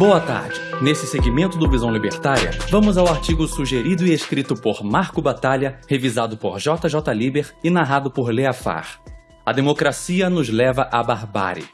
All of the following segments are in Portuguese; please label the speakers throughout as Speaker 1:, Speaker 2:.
Speaker 1: Boa tarde. Nesse segmento do Visão Libertária, vamos ao artigo sugerido e escrito por Marco Batalha, revisado por JJ Liber e narrado por Lea Far. A democracia nos leva à barbárie.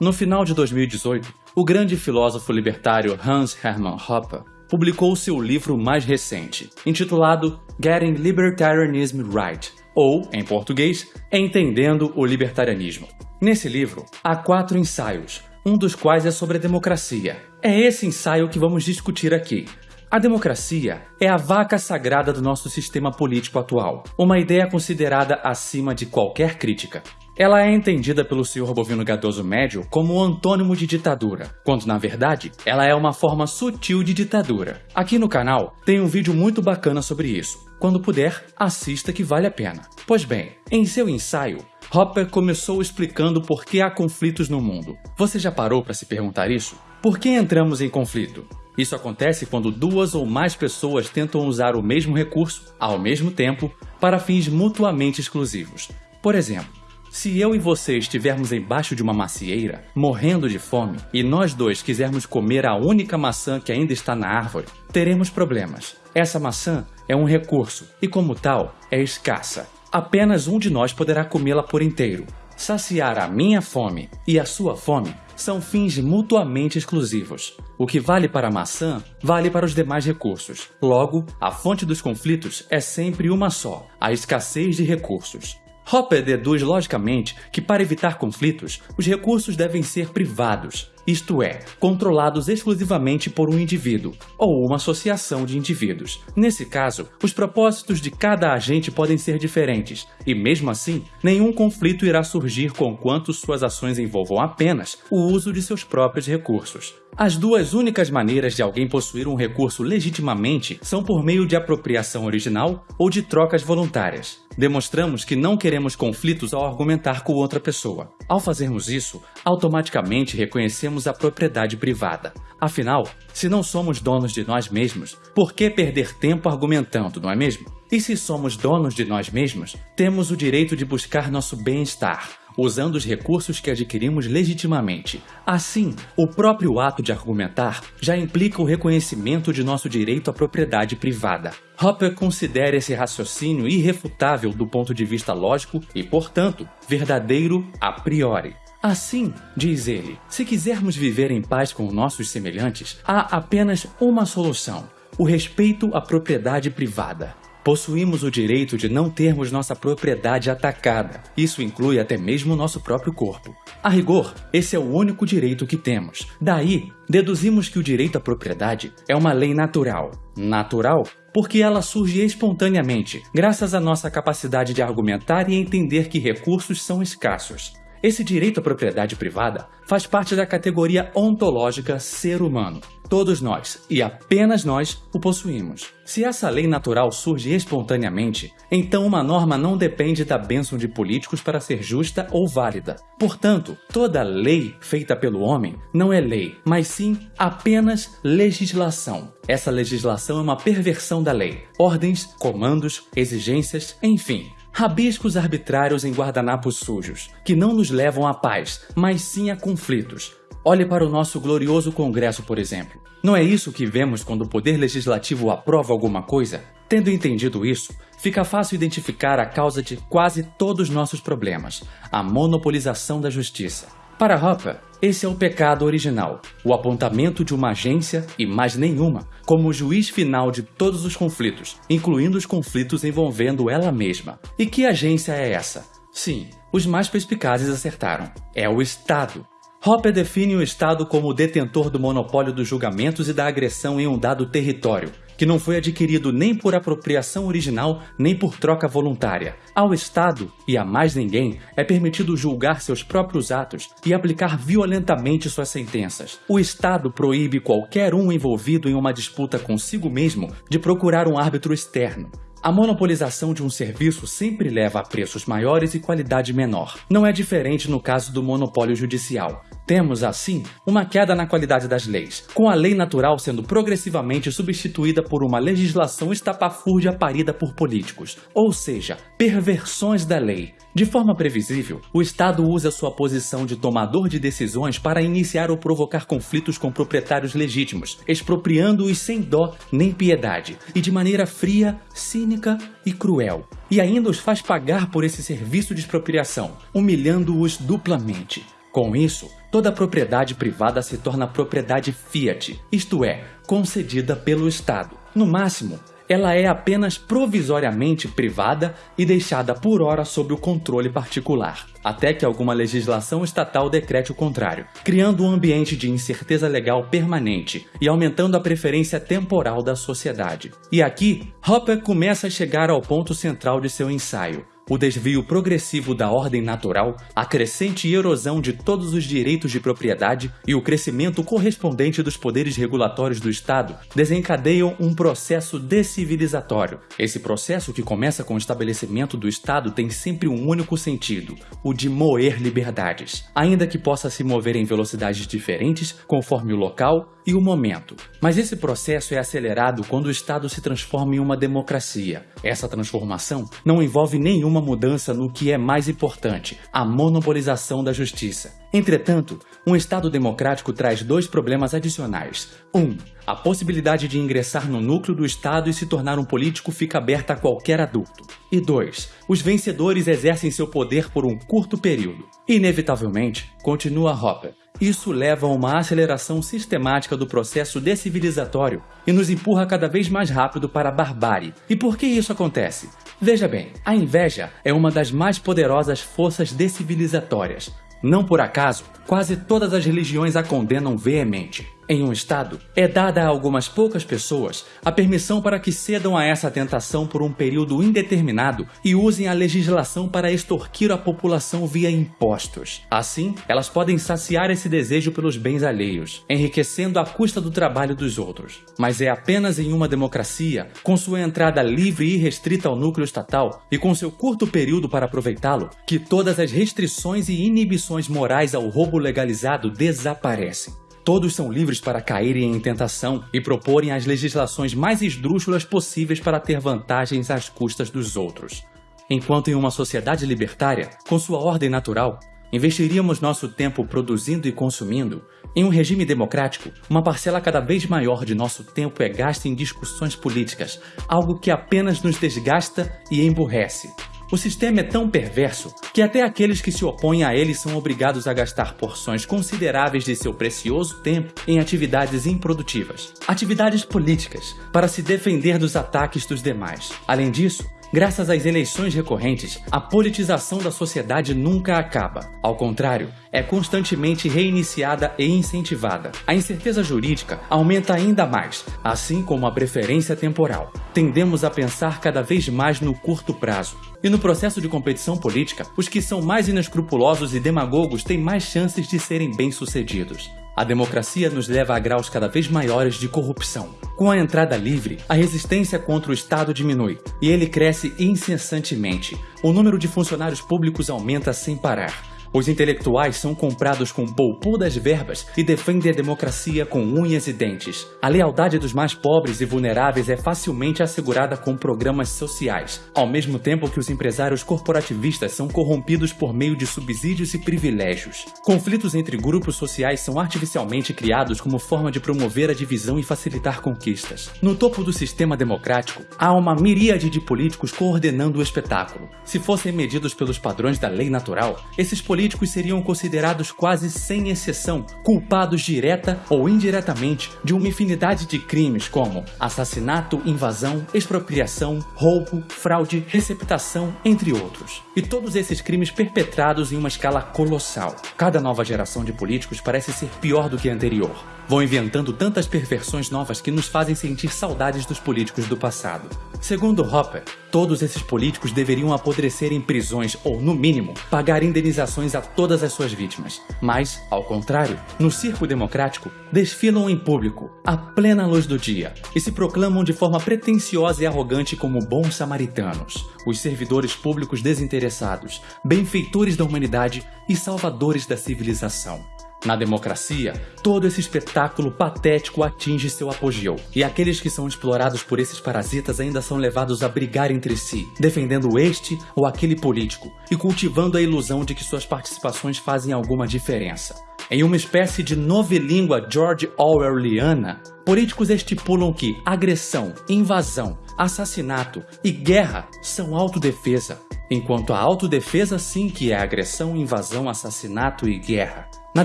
Speaker 1: No final de 2018, o grande filósofo libertário Hans Hermann Hoppe publicou seu livro mais recente, intitulado Getting Libertarianism Right, ou, em português, Entendendo o Libertarianismo. Nesse livro, há quatro ensaios, um dos quais é sobre a democracia. É esse ensaio que vamos discutir aqui. A democracia é a vaca sagrada do nosso sistema político atual, uma ideia considerada acima de qualquer crítica. Ela é entendida pelo senhor bovino gadoso médio como o antônimo de ditadura, quando na verdade ela é uma forma sutil de ditadura. Aqui no canal tem um vídeo muito bacana sobre isso. Quando puder, assista que vale a pena. Pois bem, em seu ensaio, Hopper começou explicando por que há conflitos no mundo. Você já parou para se perguntar isso? Por que entramos em conflito? Isso acontece quando duas ou mais pessoas tentam usar o mesmo recurso, ao mesmo tempo, para fins mutuamente exclusivos. Por exemplo, se eu e você estivermos embaixo de uma macieira, morrendo de fome, e nós dois quisermos comer a única maçã que ainda está na árvore, teremos problemas. Essa maçã é um recurso e, como tal, é escassa. Apenas um de nós poderá comê-la por inteiro. Saciar a minha fome e a sua fome são fins mutuamente exclusivos. O que vale para a maçã, vale para os demais recursos. Logo, a fonte dos conflitos é sempre uma só, a escassez de recursos. Hopper deduz logicamente que para evitar conflitos, os recursos devem ser privados, isto é, controlados exclusivamente por um indivíduo ou uma associação de indivíduos. Nesse caso, os propósitos de cada agente podem ser diferentes, e mesmo assim, nenhum conflito irá surgir conquanto suas ações envolvam apenas o uso de seus próprios recursos. As duas únicas maneiras de alguém possuir um recurso legitimamente são por meio de apropriação original ou de trocas voluntárias. Demonstramos que não queremos conflitos ao argumentar com outra pessoa. Ao fazermos isso, automaticamente reconhecemos a propriedade privada. Afinal, se não somos donos de nós mesmos, por que perder tempo argumentando, não é mesmo? E se somos donos de nós mesmos, temos o direito de buscar nosso bem-estar, usando os recursos que adquirimos legitimamente. Assim, o próprio ato de argumentar já implica o reconhecimento de nosso direito à propriedade privada. Hopper considera esse raciocínio irrefutável do ponto de vista lógico e, portanto, verdadeiro a priori. Assim, diz ele, se quisermos viver em paz com nossos semelhantes, há apenas uma solução: o respeito à propriedade privada. Possuímos o direito de não termos nossa propriedade atacada. Isso inclui até mesmo nosso próprio corpo. A rigor, esse é o único direito que temos. Daí, deduzimos que o direito à propriedade é uma lei natural. Natural porque ela surge espontaneamente, graças à nossa capacidade de argumentar e entender que recursos são escassos. Esse direito à propriedade privada faz parte da categoria ontológica ser humano. Todos nós, e apenas nós, o possuímos. Se essa lei natural surge espontaneamente, então uma norma não depende da bênção de políticos para ser justa ou válida. Portanto, toda lei feita pelo homem não é lei, mas sim apenas legislação. Essa legislação é uma perversão da lei. Ordens, comandos, exigências, enfim, Rabiscos arbitrários em guardanapos sujos, que não nos levam à paz, mas sim a conflitos. Olhe para o nosso glorioso Congresso, por exemplo. Não é isso que vemos quando o Poder Legislativo aprova alguma coisa? Tendo entendido isso, fica fácil identificar a causa de quase todos os nossos problemas, a monopolização da justiça. Para Hopper, esse é o pecado original, o apontamento de uma agência e mais nenhuma como juiz final de todos os conflitos, incluindo os conflitos envolvendo ela mesma. E que agência é essa? Sim, os mais perspicazes acertaram. É o Estado. Hopper define o Estado como o detentor do monopólio dos julgamentos e da agressão em um dado território, que não foi adquirido nem por apropriação original nem por troca voluntária. Ao Estado, e a mais ninguém, é permitido julgar seus próprios atos e aplicar violentamente suas sentenças. O Estado proíbe qualquer um envolvido em uma disputa consigo mesmo de procurar um árbitro externo. A monopolização de um serviço sempre leva a preços maiores e qualidade menor. Não é diferente no caso do monopólio judicial. Temos, assim, uma queda na qualidade das leis, com a lei natural sendo progressivamente substituída por uma legislação estapafúrdia parida por políticos, ou seja, perversões da lei. De forma previsível, o Estado usa sua posição de tomador de decisões para iniciar ou provocar conflitos com proprietários legítimos, expropriando-os sem dó nem piedade, e de maneira fria, cínica e cruel. E ainda os faz pagar por esse serviço de expropriação, humilhando-os duplamente. Com isso, toda propriedade privada se torna propriedade fiat, isto é, concedida pelo Estado. No máximo, ela é apenas provisoriamente privada e deixada por hora sob o controle particular, até que alguma legislação estatal decrete o contrário, criando um ambiente de incerteza legal permanente e aumentando a preferência temporal da sociedade. E aqui, Hopper começa a chegar ao ponto central de seu ensaio, o desvio progressivo da ordem natural, a crescente erosão de todos os direitos de propriedade e o crescimento correspondente dos poderes regulatórios do Estado desencadeiam um processo decivilizatório. Esse processo, que começa com o estabelecimento do Estado, tem sempre um único sentido: o de moer liberdades, ainda que possa se mover em velocidades diferentes conforme o local e o momento. Mas esse processo é acelerado quando o Estado se transforma em uma democracia. Essa transformação não envolve nenhuma mudança no que é mais importante, a monopolização da justiça. Entretanto, um Estado democrático traz dois problemas adicionais. Um, a possibilidade de ingressar no núcleo do Estado e se tornar um político fica aberta a qualquer adulto. E dois, os vencedores exercem seu poder por um curto período. Inevitavelmente, continua Hopper, isso leva a uma aceleração sistemática do processo decivilizatório e nos empurra cada vez mais rápido para a barbárie. E por que isso acontece? Veja bem, a inveja é uma das mais poderosas forças decivilizatórias. Não por acaso, quase todas as religiões a condenam veemente. Em um Estado, é dada a algumas poucas pessoas a permissão para que cedam a essa tentação por um período indeterminado e usem a legislação para extorquir a população via impostos. Assim, elas podem saciar esse desejo pelos bens alheios, enriquecendo à custa do trabalho dos outros. Mas é apenas em uma democracia, com sua entrada livre e restrita ao núcleo estatal e com seu curto período para aproveitá-lo, que todas as restrições e inibições morais ao roubo legalizado desaparecem. Todos são livres para caírem em tentação e proporem as legislações mais esdrúxulas possíveis para ter vantagens às custas dos outros. Enquanto em uma sociedade libertária, com sua ordem natural, investiríamos nosso tempo produzindo e consumindo, em um regime democrático, uma parcela cada vez maior de nosso tempo é gasta em discussões políticas, algo que apenas nos desgasta e emburrece. O sistema é tão perverso que até aqueles que se opõem a ele são obrigados a gastar porções consideráveis de seu precioso tempo em atividades improdutivas, atividades políticas, para se defender dos ataques dos demais. Além disso, Graças às eleições recorrentes, a politização da sociedade nunca acaba. Ao contrário, é constantemente reiniciada e incentivada. A incerteza jurídica aumenta ainda mais, assim como a preferência temporal. Tendemos a pensar cada vez mais no curto prazo. E no processo de competição política, os que são mais inescrupulosos e demagogos têm mais chances de serem bem-sucedidos. A democracia nos leva a graus cada vez maiores de corrupção. Com a entrada livre, a resistência contra o Estado diminui e ele cresce incessantemente. O número de funcionários públicos aumenta sem parar. Os intelectuais são comprados com poupou das verbas e defendem a democracia com unhas e dentes. A lealdade dos mais pobres e vulneráveis é facilmente assegurada com programas sociais, ao mesmo tempo que os empresários corporativistas são corrompidos por meio de subsídios e privilégios. Conflitos entre grupos sociais são artificialmente criados como forma de promover a divisão e facilitar conquistas. No topo do sistema democrático, há uma miríade de políticos coordenando o espetáculo. Se fossem medidos pelos padrões da lei natural, esses políticos políticos seriam considerados quase sem exceção culpados direta ou indiretamente de uma infinidade de crimes como assassinato, invasão, expropriação, roubo, fraude, receptação, entre outros. E todos esses crimes perpetrados em uma escala colossal. Cada nova geração de políticos parece ser pior do que a anterior. Vão inventando tantas perversões novas que nos fazem sentir saudades dos políticos do passado. Segundo Hopper, todos esses políticos deveriam apodrecer em prisões ou, no mínimo, pagar indenizações a todas as suas vítimas. Mas, ao contrário, no circo democrático, desfilam em público, à plena luz do dia, e se proclamam de forma pretensiosa e arrogante como bons samaritanos, os servidores públicos desinteressados, benfeitores da humanidade e salvadores da civilização. Na democracia, todo esse espetáculo patético atinge seu apogeu, e aqueles que são explorados por esses parasitas ainda são levados a brigar entre si, defendendo este ou aquele político e cultivando a ilusão de que suas participações fazem alguma diferença. Em uma espécie de novelíngua George Orwelliana, políticos estipulam que agressão, invasão, assassinato e guerra são autodefesa, enquanto a autodefesa sim que é agressão, invasão, assassinato e guerra. Na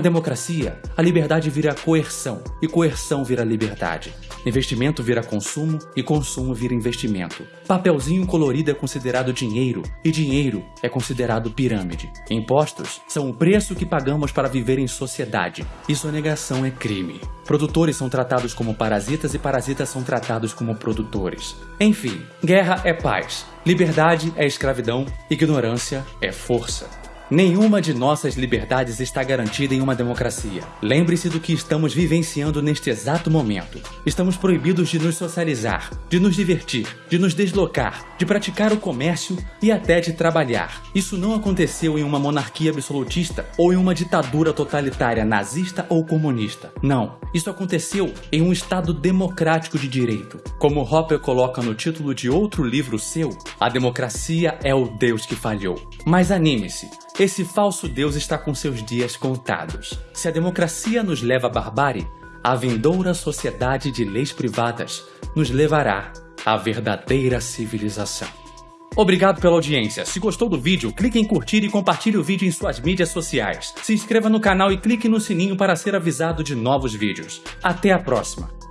Speaker 1: democracia, a liberdade vira coerção e coerção vira liberdade. Investimento vira consumo e consumo vira investimento. Papelzinho colorido é considerado dinheiro e dinheiro é considerado pirâmide. Impostos são o preço que pagamos para viver em sociedade e sonegação é crime. Produtores são tratados como parasitas e parasitas são tratados como produtores. Enfim, guerra é paz, liberdade é escravidão, ignorância é força. Nenhuma de nossas liberdades está garantida em uma democracia. Lembre-se do que estamos vivenciando neste exato momento. Estamos proibidos de nos socializar, de nos divertir, de nos deslocar, de praticar o comércio e até de trabalhar. Isso não aconteceu em uma monarquia absolutista ou em uma ditadura totalitária nazista ou comunista. Não. Isso aconteceu em um Estado democrático de direito. Como Hopper coloca no título de outro livro seu, a democracia é o Deus que falhou. Mas anime-se, esse falso Deus está com seus dias contados. Se a democracia nos leva à barbárie, a vindoura sociedade de leis privadas nos levará à verdadeira civilização. Obrigado pela audiência. Se gostou do vídeo, clique em curtir e compartilhe o vídeo em suas mídias sociais. Se inscreva no canal e clique no sininho para ser avisado de novos vídeos. Até a próxima!